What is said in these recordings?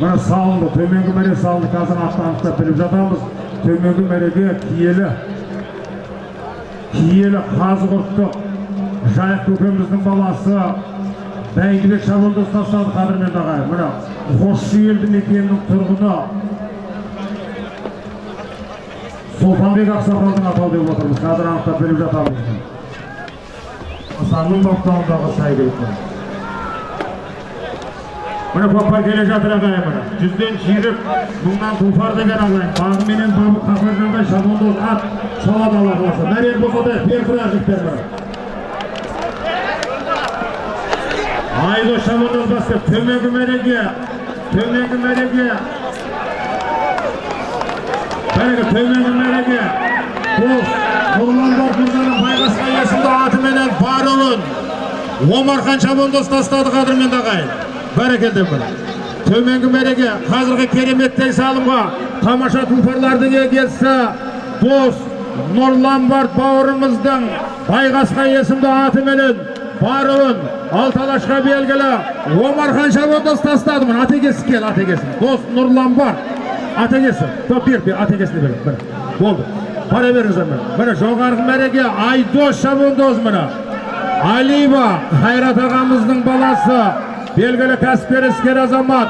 мына салынды төменгі мәре салынды қазір атын анықтап біліп жатамыз. Төменгі мәреге киелі киелі қазығұрттық жайық көкеміздің баласы бәйдібек шабандоз тастады қадірменді ағайын. Мына қосшы елді мекенінің тұрғыны сұлтанбек ақсақалдың атауы деп отырмыз. Қазір анықтап беріп жатамыз. Нысанның баптауындағы сәйгүлік міне көкпар келе жатыр ағайын міне. Жүзден жүйрік мыңнан тұлпар деген ағайын бағы менен бабы қақырғандай шабандоз ат шалады алла қаласа мәрен болса да перфура жігіттер міне. Айдос шабандоз бастап төменгі мәреге төменгі мәреге. Бәрекелді төменгі мәреге. Бұл нұрланбар мырзаның байғасқа есімді атыменен бар ұлын омархан шабандоз тастады қадірменді ағайын бәрекелді бір төменгі мәреге қазіргі кереметтей салымға тамаша тұлпарлардың егесі дос нұрланбард бауырымыздың байғасқа есімді атыменен баруын алталашқа белгілі омархан шабандоз тастады міне атегесі кел атегесі дос нұрланбард атегесі топ бер атегесіне бер міне болды бара беріңіздер міне міне жоғарғы мәреге айдос шабандоз міне алиева қайрат ағамыздың баласы белгілі кәсіпкер іскер азамат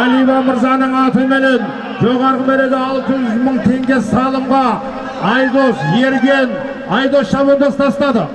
алиева мырзаның атыменен жоғарғы мәреге алты жүз мың теңге салымға айдос ерген айдос шабандоз тастады.